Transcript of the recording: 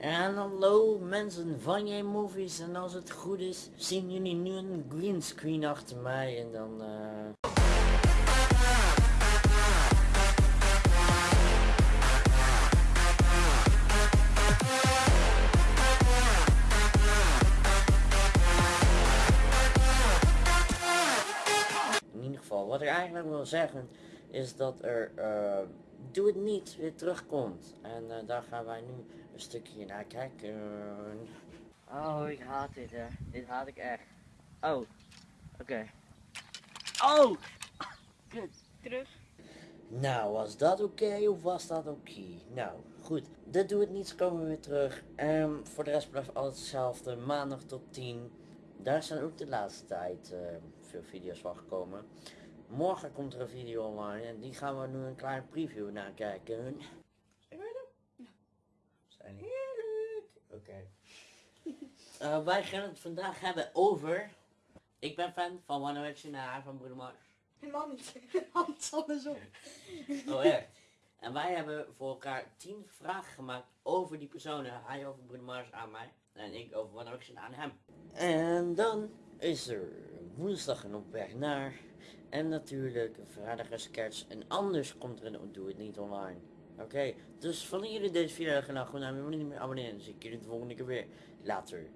En hallo mensen van jij movies. En als het goed is zien jullie nu een greenscreen achter mij. En dan eh... In ieder geval, wat ik eigenlijk wil zeggen is dat er eh, Doe het niet weer terugkomt. En eh, daar gaan wij nu een stukje naar kijken. Oh, ik haat dit hè. Dit haat ik echt. Oh, oké. Oh! Kut. Terug. Nou, was dat oké of was dat oké? Nou, goed. De Doe het niets komen we weer terug. Ehm, voor de rest blijft alles hetzelfde. Maandag tot 10. Daar zijn ook de laatste tijd eh, veel video's van gekomen. Morgen komt er een video online en die gaan we nu een kleine preview naar kijken. Zijn we er? Zijn heerlijk. Oké. Eh, wij gaan het vandaag hebben over... Ik ben fan van One Direction en hij van Bruno Mars. Helemaal niet. Hans andersom. Oh echt? En wij hebben voor elkaar 10 vragen gemaakt over die personen. Hij over Bruno Mars aan mij. En ik over One Direction aan hem. En dan is er woensdag een op weg naar. En natuurlijk een sketch. En anders komt er een Doe het niet online. Oké, dus van jullie deze video gaan nou meer abonneren. Dan zie ik jullie de volgende keer weer. Later.